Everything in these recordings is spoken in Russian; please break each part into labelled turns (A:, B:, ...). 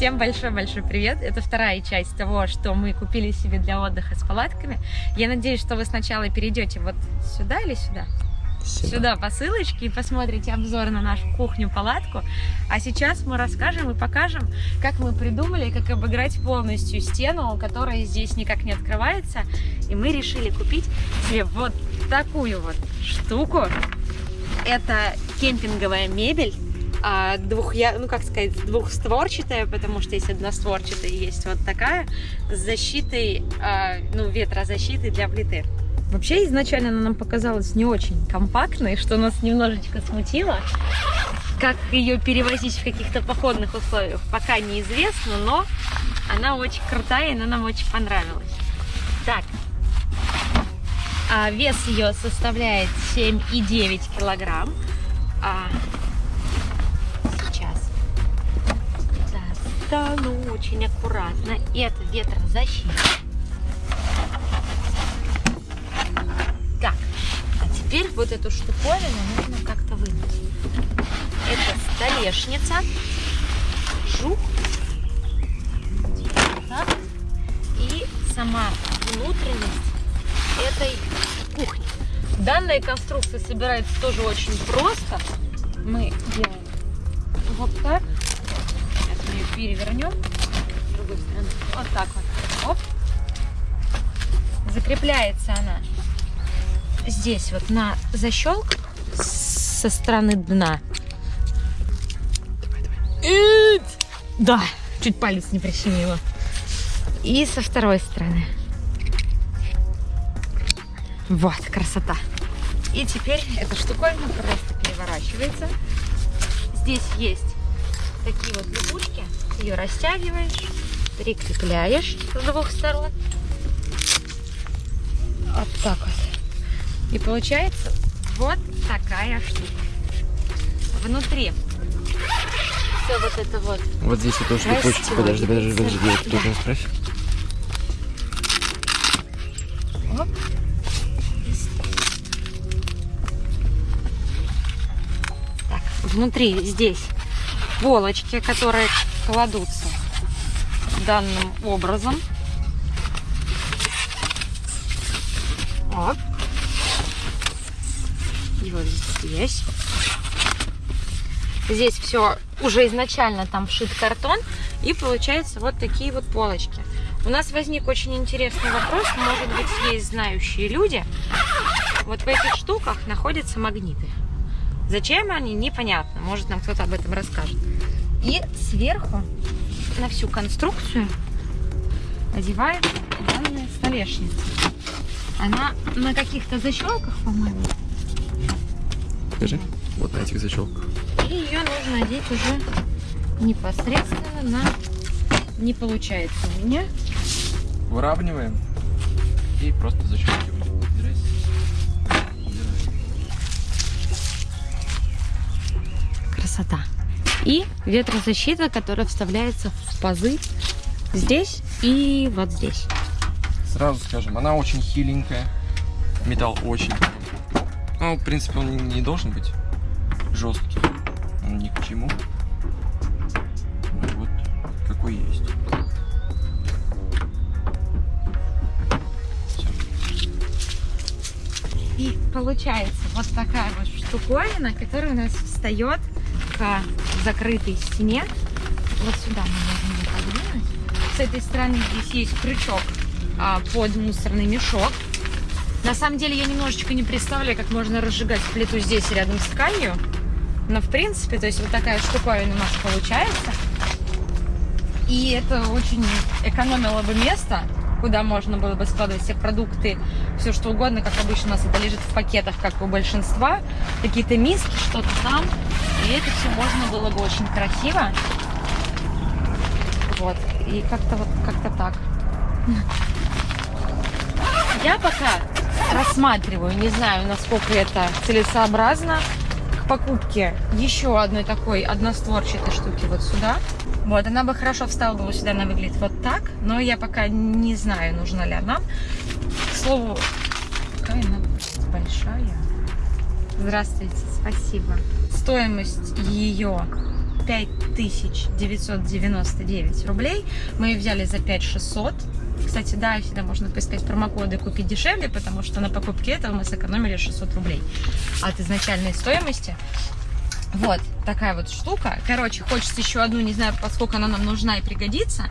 A: Всем большой-большой привет! Это вторая часть того, что мы купили себе для отдыха с палатками. Я надеюсь, что вы сначала перейдете вот сюда или сюда? Сюда. сюда по ссылочке и посмотрите обзор на нашу кухню-палатку. А сейчас мы расскажем и покажем, как мы придумали, как обыграть полностью стену, которая здесь никак не открывается. И мы решили купить себе вот такую вот штуку. Это кемпинговая мебель а, двух, ну как сказать, двухстворчатая, потому что есть одностворчатая, есть вот такая с защитой, а, ну ветрозащитой для плиты. Вообще изначально она нам показалась не очень компактной, что нас немножечко смутило. Как ее перевозить в каких-то походных условиях, пока неизвестно, но она очень крутая, и она нам очень понравилась. Так, а вес ее составляет 7,9 килограмм. А, достану очень аккуратно. Это ветрозащита. Так, а теперь вот эту штуковину нужно как-то вынуть. Это столешница. Жух. Так. И сама внутренность этой кухни. Данная конструкция собирается тоже очень просто. Мы делаем вот так перевернем с другой стороны. Вот так вот. Оп. Закрепляется она здесь вот на защелк со стороны дна. Да, чуть палец не прищемила. И со второй стороны. Вот, красота. И теперь эта штуковина просто переворачивается. Здесь есть такие вот лягушки. Ее растягиваешь, прикрепляешь с двух сторон. Вот так вот. И получается вот такая штука. Внутри все вот это вот.
B: Вот здесь вот тоже липучка. Подожди, подожди, подожди, я да. справь. Оп.
A: Так, внутри здесь полочки, которые кладутся данным образом. Вот. И вот здесь. Здесь все уже изначально там вшит картон. И получается вот такие вот полочки. У нас возник очень интересный вопрос. Может быть, есть знающие люди. Вот в этих штуках находятся магниты. Зачем они, непонятно. Может, нам кто-то об этом расскажет. И сверху на всю конструкцию одевает данная столешница. Она на каких-то защелках, по-моему.
B: Скажи, вот на этих защелках.
A: И ее нужно одеть уже непосредственно на... Не получается у меня.
B: Выравниваем и просто защелкиваем.
A: Красота. И ветрозащита, которая вставляется в пазы здесь и вот здесь.
B: Сразу скажем, она очень хиленькая. Металл очень. Ну, в принципе, он не должен быть жесткий. Он ни к чему. Ну, вот какой есть.
A: И получается вот такая вот штуковина, которая у нас встает к закрытой стене. Вот сюда мы можем ее подвинуть. С этой стороны здесь есть крючок а, под мусорный мешок. На самом деле я немножечко не представляю, как можно разжигать плиту здесь рядом с тканью. Но в принципе, то есть вот такая штуковина у нас получается. И это очень экономило бы место, куда можно было бы складывать все продукты, все что угодно, как обычно у нас это лежит в пакетах, как у большинства. Какие-то миски, что-то там. И это все можно было бы очень красиво. Вот. И как-то вот как-то так. Я пока рассматриваю, не знаю, насколько это целесообразно, покупке еще одной такой одностворчатой штуки вот сюда. Вот, она бы хорошо встала бы сюда, она выглядит вот так, но я пока не знаю, нужна ли она. К слову, какая она большая. Здравствуйте, спасибо. Стоимость ее 5999 рублей. Мы ее взяли за 5600. Кстати, да, всегда можно поискать промокоды купить дешевле, потому что на покупке этого мы сэкономили 600 рублей от изначальной стоимости. Вот такая вот штука. Короче, хочется еще одну, не знаю, поскольку она нам нужна и пригодится.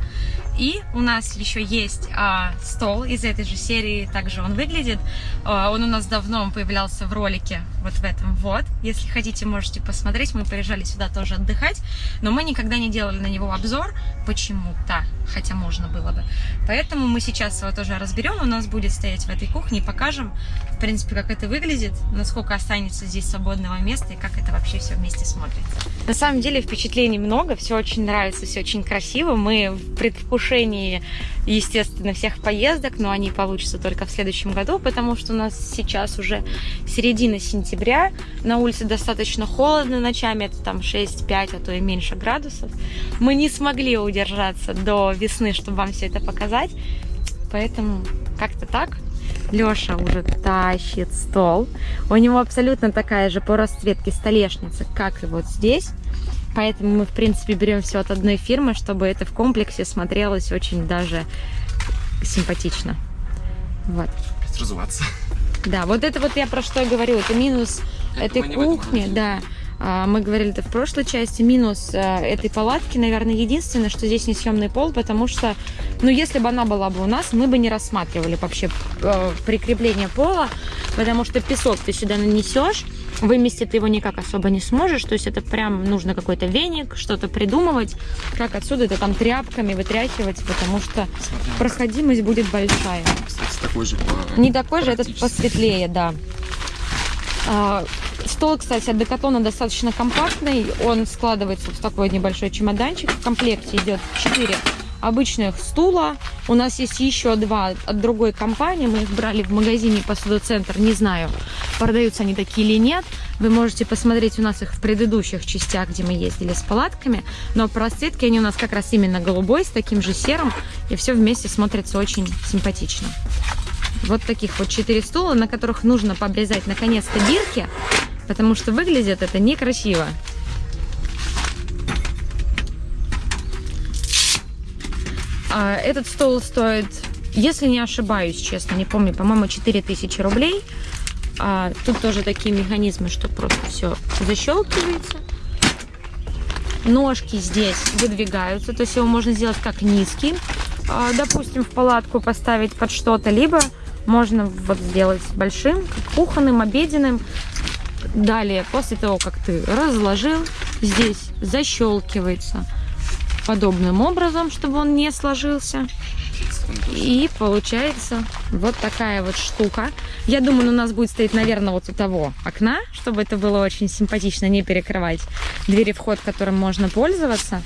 A: И у нас еще есть а, стол из этой же серии, также он выглядит. А, он у нас давно он появлялся в ролике, вот в этом вот. Если хотите, можете посмотреть. Мы приезжали сюда тоже отдыхать, но мы никогда не делали на него обзор почему-то, хотя можно было бы. Поэтому мы сейчас его тоже разберем. У нас будет стоять в этой кухне покажем, в принципе, как это выглядит, насколько останется здесь свободного места и как это вообще все вместе смотрится. На самом деле впечатлений много, все очень нравится, все очень красиво. Мы в предвкушении, естественно, всех поездок, но они получатся только в следующем году, потому что у нас сейчас уже середина сентября, на улице достаточно холодно ночами, это там 6-5, а то и меньше градусов. Мы не смогли удержаться до весны, чтобы вам все это показать, поэтому как-то так. Леша уже тащит стол. У него абсолютно такая же по расцветке столешница, как и вот здесь. Поэтому мы, в принципе, берем все от одной фирмы, чтобы это в комплексе смотрелось очень даже симпатично. Вот.
B: Разуваться.
A: Да, вот это вот я про что говорю. Это минус это этой кухни, да. А, мы говорили это в прошлой части. Минус э, этой палатки, наверное, единственное, что здесь не съемный пол, потому что, ну, если бы она была бы у нас, мы бы не рассматривали вообще э, прикрепление пола, потому что песок ты сюда нанесешь, выместить его никак особо не сможешь, то есть это прям нужно какой-то веник, что-то придумывать, как отсюда это там тряпками вытряхивать, потому что проходимость будет большая.
B: Кстати, такой же.
A: Не такой же, этот посветлее, да. А, стол, кстати, от Декатона достаточно компактный. Он складывается в такой небольшой чемоданчик. В комплекте идет 4 обычных стула. У нас есть еще два от другой компании. Мы их брали в магазине Посудоцентр. Не знаю, продаются они такие или нет. Вы можете посмотреть у нас их в предыдущих частях, где мы ездили с палатками. Но по они у нас как раз именно голубой, с таким же серым. И все вместе смотрится очень симпатично. Вот таких вот четыре стула, на которых нужно пообрезать наконец-то бирки, потому что выглядит это некрасиво. А этот стол стоит, если не ошибаюсь, честно, не помню, по-моему, 4000 рублей. А тут тоже такие механизмы, что просто все защелкивается. Ножки здесь выдвигаются, то есть его можно сделать как низкий, допустим, в палатку поставить под что-то, либо можно вот сделать большим, кухонным, обеденным. Далее, после того, как ты разложил, здесь защелкивается подобным образом, чтобы он не сложился. И получается вот такая вот штука. Я думаю, у нас будет стоять, наверное, вот у того окна, чтобы это было очень симпатично, не перекрывать двери вход, которым можно пользоваться.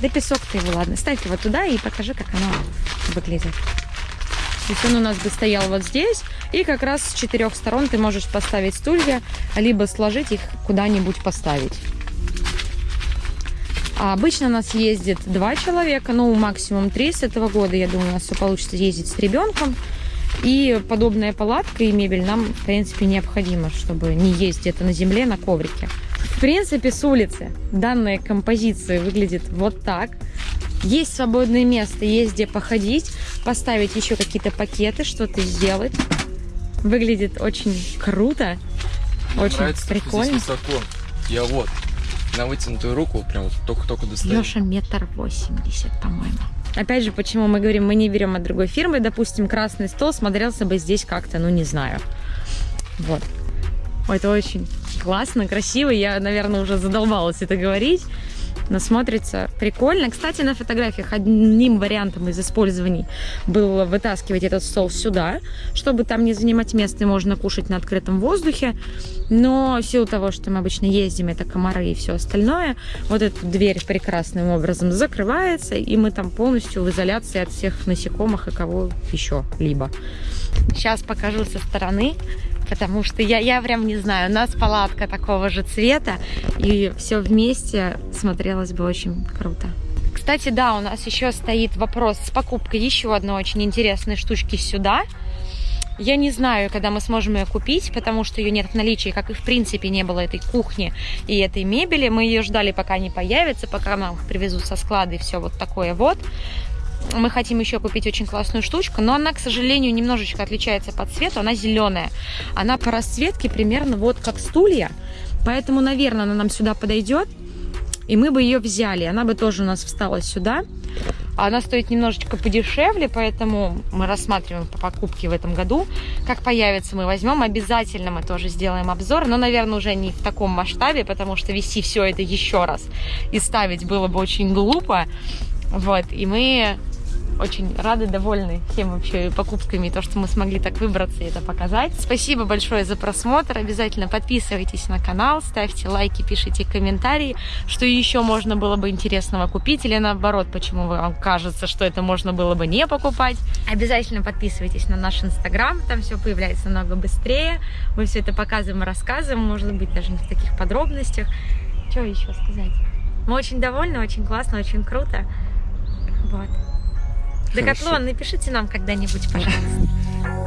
A: Да песок ты его, ладно, ставь его туда и покажи, как оно выглядит. То есть он у нас бы стоял вот здесь, и как раз с четырех сторон ты можешь поставить стулья, либо сложить их куда-нибудь поставить. А обычно нас ездит два человека, ну максимум три с этого года. Я думаю, у нас все получится ездить с ребенком. И подобная палатка и мебель нам, в принципе, необходимо, чтобы не ездить где-то на земле, на коврике. В принципе, с улицы данная композиция выглядит вот так. Есть свободное место, есть где походить, поставить еще какие-то пакеты, что-то сделать. Выглядит очень круто, Мне очень нравится, прикольно. Здесь
B: высоко. Я вот на вытянутую руку прям вот только-только достаю.
A: Леша метр восемьдесят, по-моему. Опять же, почему мы говорим, мы не берем от другой фирмы. Допустим, красный стол смотрелся бы здесь как-то, ну не знаю. Вот. Это очень классно, красиво. Я, наверное, уже задолбалась это говорить но смотрится прикольно. Кстати, на фотографиях одним вариантом из использований было вытаскивать этот стол сюда, чтобы там не занимать место, и можно кушать на открытом воздухе. Но в силу того, что мы обычно ездим, это комары и все остальное, вот эта дверь прекрасным образом закрывается, и мы там полностью в изоляции от всех насекомых и кого еще либо. Сейчас покажу со стороны потому что я, я прям не знаю, у нас палатка такого же цвета, и все вместе смотрелось бы очень круто. Кстати, да, у нас еще стоит вопрос с покупкой еще одной очень интересной штучки сюда. Я не знаю, когда мы сможем ее купить, потому что ее нет в наличии, как и в принципе не было этой кухни и этой мебели. Мы ее ждали, пока не появится, пока нам их привезут со склада и все вот такое вот. Мы хотим еще купить очень классную штучку, но она, к сожалению, немножечко отличается по цвету. Она зеленая. Она по расцветке примерно вот как стулья. Поэтому, наверное, она нам сюда подойдет. И мы бы ее взяли. Она бы тоже у нас встала сюда. Она стоит немножечко подешевле, поэтому мы рассматриваем по покупке в этом году. Как появится, мы возьмем. Обязательно мы тоже сделаем обзор, но, наверное, уже не в таком масштабе, потому что вести все это еще раз и ставить было бы очень глупо. Вот, и мы очень рады, довольны всем вообще покупками, то, что мы смогли так выбраться и это показать. Спасибо большое за просмотр. Обязательно подписывайтесь на канал, ставьте лайки, пишите комментарии, что еще можно было бы интересного купить или наоборот, почему вам кажется, что это можно было бы не покупать. Обязательно подписывайтесь на наш инстаграм, там все появляется намного быстрее. Мы все это показываем и рассказываем, может быть, даже не в таких подробностях. Что еще сказать? Мы очень довольны, очень классно, очень круто. Вот. Декатлон, напишите нам когда-нибудь, пожалуйста.